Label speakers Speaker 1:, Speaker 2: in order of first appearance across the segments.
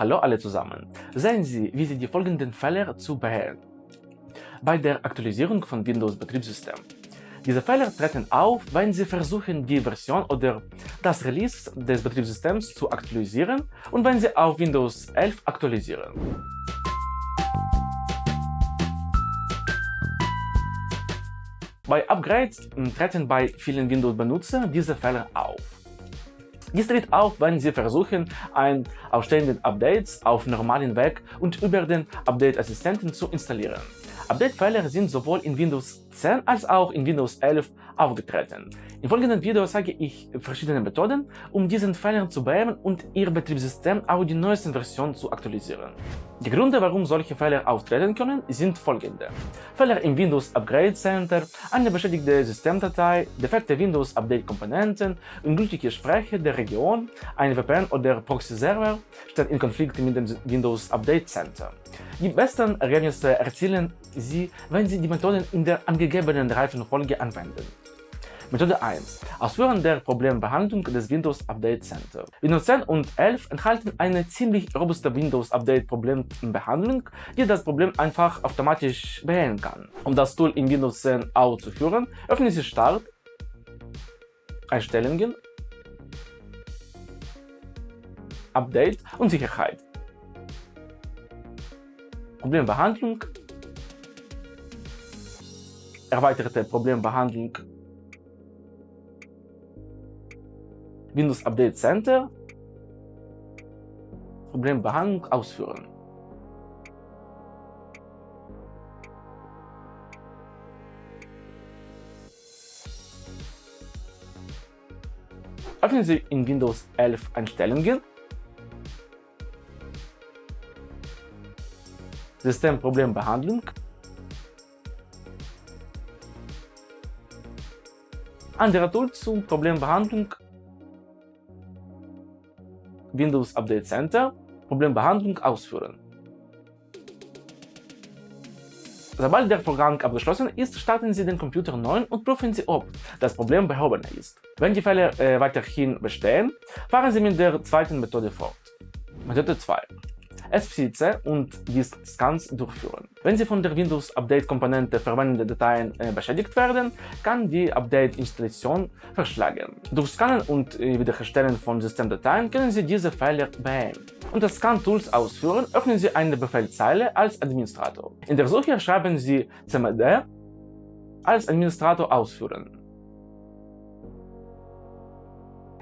Speaker 1: Hallo alle zusammen. Sehen Sie, wie Sie die folgenden Fehler zu beheben. Bei der Aktualisierung von Windows-Betriebssystem. Diese Fehler treten auf, wenn Sie versuchen, die Version oder das Release des Betriebssystems zu aktualisieren und wenn Sie auf Windows 11 aktualisieren. Bei Upgrades treten bei vielen Windows-Benutzern diese Fehler auf. Dies tritt auf, wenn Sie versuchen, ein ausstehenden Updates auf normalen Weg und über den Update-Assistenten zu installieren. Update-Fehler sind sowohl in Windows 10 als auch in Windows 11 aufgetreten. Im folgenden Video zeige ich verschiedene Methoden, um diesen Fehlern zu beheben und Ihr Betriebssystem auf die neuesten Versionen zu aktualisieren. Die Gründe, warum solche Fehler auftreten können, sind folgende. Fehler im Windows Upgrade Center, eine beschädigte Systemdatei, defekte Windows Update Komponenten, ungültige Sprecher der Region, ein VPN oder Proxy-Server steht in Konflikt mit dem Windows Update Center. Die besten Ergebnisse erzielen Sie, wenn Sie die Methoden in der angegebenen Reifenfolge anwenden. Methode 1. Ausführen der Problembehandlung des Windows Update Center. Windows 10 und 11 enthalten eine ziemlich robuste Windows Update Problembehandlung, die das Problem einfach automatisch beheben kann. Um das Tool in Windows 10 auszuführen, öffnen Sie Start, Einstellungen, Update und Sicherheit. Problembehandlung, erweiterte Problembehandlung Windows Update Center, Problembehandlung ausführen. Öffnen Sie in Windows 11 Einstellungen, Systemproblembehandlung, andere Tools zur Problembehandlung Windows Update Center Problembehandlung ausführen. Sobald der Vorgang abgeschlossen ist, starten Sie den Computer neu und prüfen Sie, ob das Problem behoben ist. Wenn die Fälle äh, weiterhin bestehen, fahren Sie mit der zweiten Methode fort. Methode 2. SFC und Disk-Scans durchführen. Wenn Sie von der Windows-Update-Komponente verwendete Dateien äh, beschädigt werden, kann die Update-Installation verschlagen. Durch Scannen und äh, Wiederherstellen von Systemdateien können Sie diese Fehler beheben. Unter Scan-Tools ausführen, öffnen Sie eine Befehlzeile als Administrator. In der Suche schreiben Sie cmd als Administrator ausführen.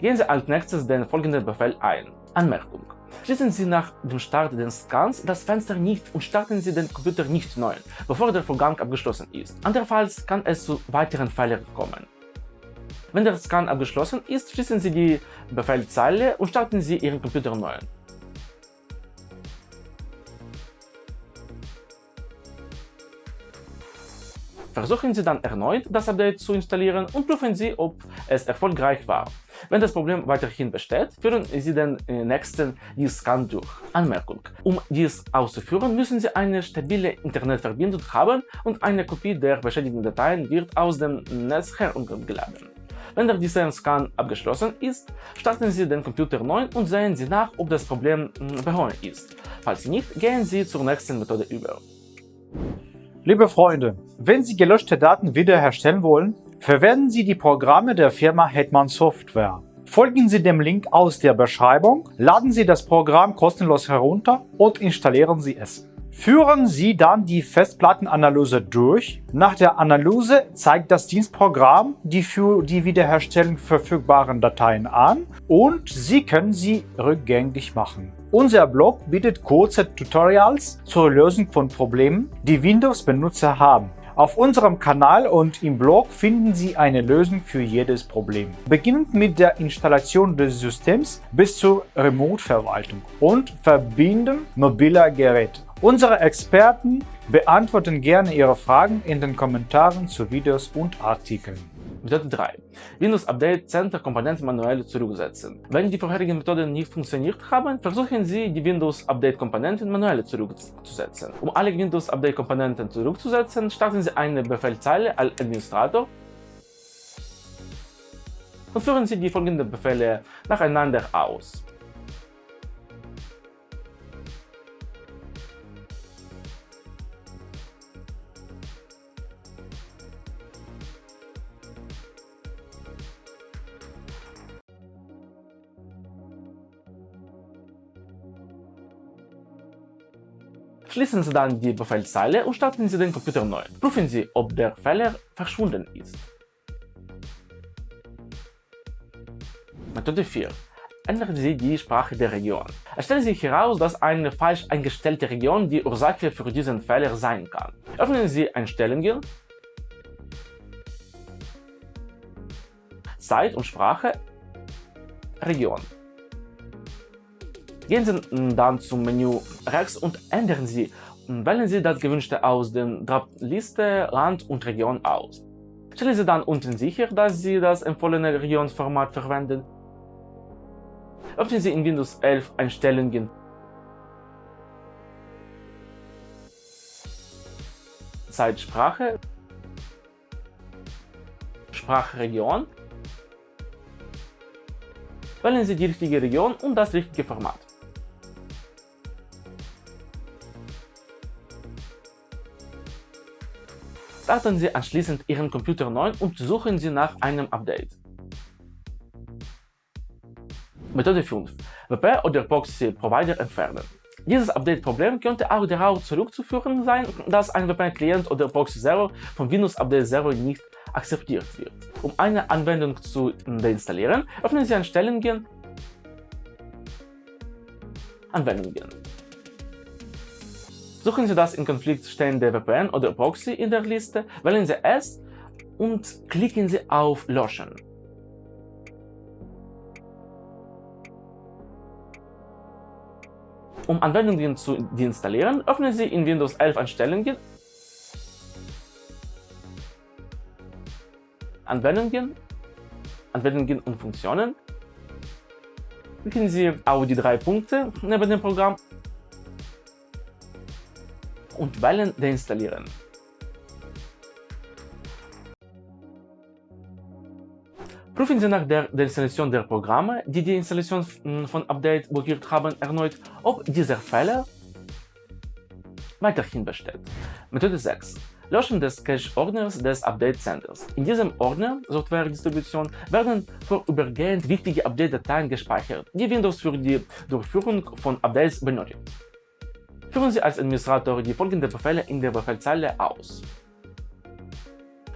Speaker 1: Gehen Sie als nächstes den folgenden Befehl ein. Anmerkung. Schließen Sie nach dem Start des Scans das Fenster nicht und starten Sie den Computer nicht neu, bevor der Vorgang abgeschlossen ist. Andernfalls kann es zu weiteren Fehlern kommen. Wenn der Scan abgeschlossen ist, schließen Sie die Befehlzeile und starten Sie Ihren Computer neu. Versuchen Sie dann erneut, das Update zu installieren und prüfen Sie, ob es erfolgreich war. Wenn das Problem weiterhin besteht, führen Sie den äh, nächsten Disk-Scan durch. Anmerkung. Um dies auszuführen, müssen Sie eine stabile Internetverbindung haben und eine Kopie der beschädigten Dateien wird aus dem Netz heruntergeladen. Wenn der Design-Scan abgeschlossen ist, starten Sie den Computer neu und sehen Sie nach, ob das Problem hm, behoben ist. Falls nicht, gehen Sie zur nächsten Methode über.
Speaker 2: Liebe Freunde, wenn Sie gelöschte Daten wiederherstellen wollen, verwenden Sie die Programme der Firma Hetman Software. Folgen Sie dem Link aus der Beschreibung, laden Sie das Programm kostenlos herunter und installieren Sie es. Führen Sie dann die Festplattenanalyse durch. Nach der Analyse zeigt das Dienstprogramm die für die Wiederherstellung verfügbaren Dateien an und Sie können sie rückgängig machen. Unser Blog bietet kurze Tutorials zur Lösung von Problemen, die Windows-Benutzer haben. Auf unserem Kanal und im Blog finden Sie eine Lösung für jedes Problem. Beginnend mit der Installation des Systems bis zur Remote-Verwaltung und Verbinden mobiler Geräte. Unsere Experten beantworten gerne Ihre Fragen in den Kommentaren zu Videos und Artikeln.
Speaker 1: Methode 3. Windows Update Center Komponenten manuell zurücksetzen. Wenn die vorherigen Methoden nicht funktioniert haben, versuchen Sie, die Windows Update Komponenten manuell zurückzusetzen. Um alle Windows Update Komponenten zurückzusetzen, starten Sie eine Befehlzeile als Administrator und führen Sie die folgenden Befehle nacheinander aus. Schließen Sie dann die Befehlszeile und starten Sie den Computer neu. Prüfen Sie, ob der Fehler verschwunden ist. Methode 4. Ändern Sie die Sprache der Region. Es stellt sich heraus, dass eine falsch eingestellte Region die Ursache für diesen Fehler sein kann. Öffnen Sie Einstellungen, Zeit und Sprache, Region. Gehen Sie dann zum Menü rechts und ändern Sie Wählen Sie das gewünschte aus der Liste Land und Region aus. Stellen Sie dann unten sicher, dass Sie das empfohlene Regionsformat verwenden. Öffnen Sie in Windows 11 Einstellungen Zeitsprache, Sprachregion. Wählen Sie die richtige Region und das richtige Format. Starten Sie anschließend Ihren Computer neu und suchen Sie nach einem Update. Methode 5. WP oder Proxy Provider entfernen. Dieses Update-Problem könnte auch darauf zurückzuführen sein, dass ein VPN-Client oder Proxy 0 von Windows Update 0 nicht akzeptiert wird. Um eine Anwendung zu deinstallieren, öffnen Sie Einstellungen Anwendungen. Suchen Sie das in Konflikt stehende VPN oder Proxy in der Liste, wählen Sie es und klicken Sie auf Löschen. Um Anwendungen zu deinstallieren, öffnen Sie in Windows 11 Einstellungen Anwendungen, Anwendungen und Funktionen. Klicken Sie auf die drei Punkte neben dem Programm und wählen Deinstallieren. Prüfen Sie nach der Deinstallation der Programme, die die Installation von Update blockiert haben, erneut, ob dieser Fehler weiterhin besteht. Methode 6. Löschen des Cache-Ordners des Update Centers. In diesem Ordner Software-Distribution werden vorübergehend wichtige Update-Dateien gespeichert, die Windows für die Durchführung von Updates benötigt. Führen Sie als Administrator die folgenden Befehle in der Befehlszeile aus.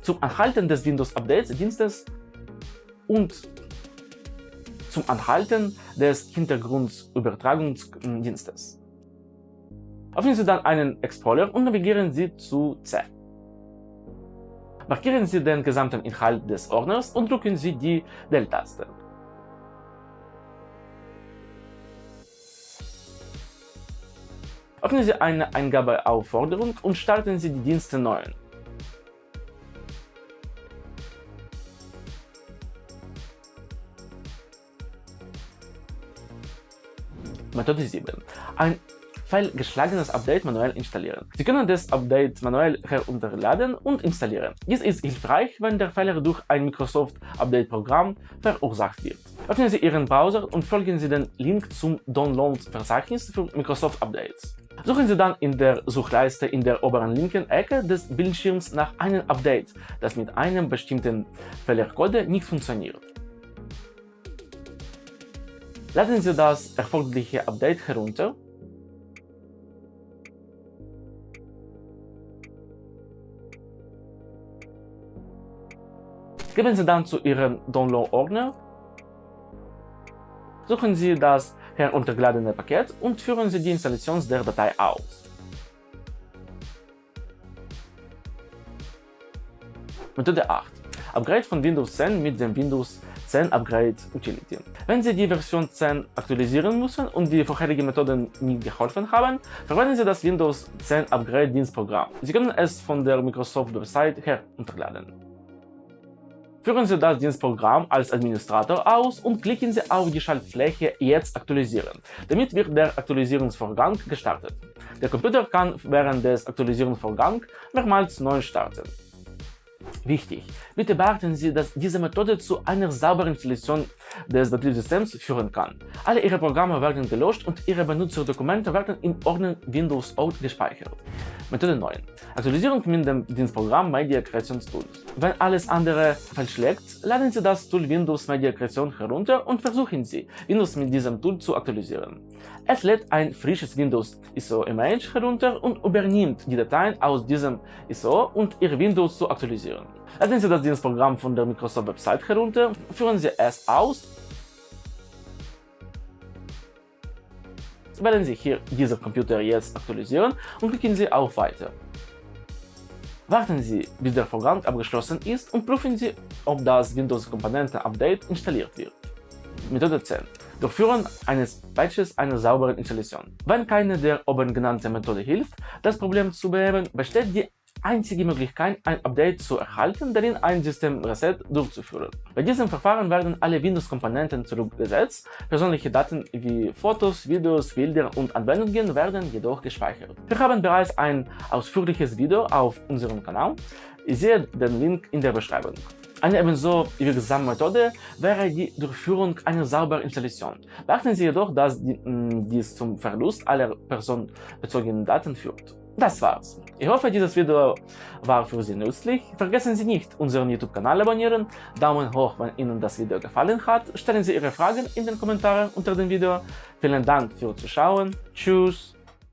Speaker 1: Zum Anhalten des Windows-Updates-Dienstes und zum Anhalten des Hintergrundübertragungsdienstes. Öffnen Sie dann einen Explorer und navigieren Sie zu C. Markieren Sie den gesamten Inhalt des Ordners und drücken Sie die Del-Taste. Öffnen Sie eine Eingabeaufforderung und starten Sie die Dienste neu. Methode 7. Ein fehlgeschlagenes Update manuell installieren. Sie können das Update manuell herunterladen und installieren. Dies ist hilfreich, wenn der Fehler durch ein Microsoft Update-Programm verursacht wird. Öffnen Sie Ihren Browser und folgen Sie den Link zum Download-Verzeichnis für Microsoft Updates. Suchen Sie dann in der Suchleiste in der oberen linken Ecke des Bildschirms nach einem Update, das mit einem bestimmten Fehlercode nicht funktioniert. Laden Sie das erforderliche Update herunter Geben Sie dann zu Ihrem Download-Ordner, suchen Sie das heruntergeladene Paket und führen Sie die Installation der Datei aus. Methode 8. Upgrade von Windows 10 mit dem Windows 10 Upgrade Utility. Wenn Sie die Version 10 aktualisieren müssen und die vorherigen Methoden nicht geholfen haben, verwenden Sie das Windows 10 Upgrade Dienstprogramm. Sie können es von der Microsoft Website herunterladen. Führen Sie das Dienstprogramm als Administrator aus und klicken Sie auf die Schaltfläche Jetzt aktualisieren. Damit wird der Aktualisierungsvorgang gestartet. Der Computer kann während des Aktualisierungsvorgangs mehrmals neu starten. Wichtig! Bitte beachten Sie, dass diese Methode zu einer sauberen Installation des Betriebssystems führen kann. Alle Ihre Programme werden gelöscht und Ihre Benutzerdokumente werden im Ordner Windows Out gespeichert. Methode 9. Aktualisierung mit dem Dienstprogramm Media Creation Tools. Wenn alles andere fehlschlägt, laden Sie das Tool Windows Media Creation herunter und versuchen Sie, Windows mit diesem Tool zu aktualisieren. Es lädt ein frisches Windows ISO Image herunter und übernimmt die Dateien aus diesem ISO und Ihr Windows zu aktualisieren. Laden Sie das Dienstprogramm von der Microsoft Website herunter, führen Sie es aus, wählen Sie hier dieser Computer jetzt aktualisieren und klicken Sie auf Weiter. Warten Sie, bis der Vorgang abgeschlossen ist und prüfen Sie, ob das Windows-Komponenten-Update installiert wird. Methode 10. Durchführen eines Patches einer sauberen Installation. Wenn keine der oben genannten Methode hilft, das Problem zu beheben, besteht die einzige Möglichkeit, ein Update zu erhalten, darin ein System-Reset durchzuführen. Bei diesem Verfahren werden alle Windows-Komponenten zurückgesetzt, persönliche Daten wie Fotos, Videos, Bilder und Anwendungen werden jedoch gespeichert. Wir haben bereits ein ausführliches Video auf unserem Kanal, ich sehe den Link in der Beschreibung. Eine ebenso wirksame Methode wäre die Durchführung einer sauberen Installation. Beachten Sie jedoch, dass dies zum Verlust aller personenbezogenen Daten führt. Das war's. Ich hoffe, dieses Video war für Sie nützlich. Vergessen Sie nicht, unseren YouTube-Kanal abonnieren, Daumen hoch, wenn Ihnen das Video gefallen hat, stellen Sie Ihre Fragen in den Kommentaren unter dem Video. Vielen Dank fürs Zuschauen, tschüss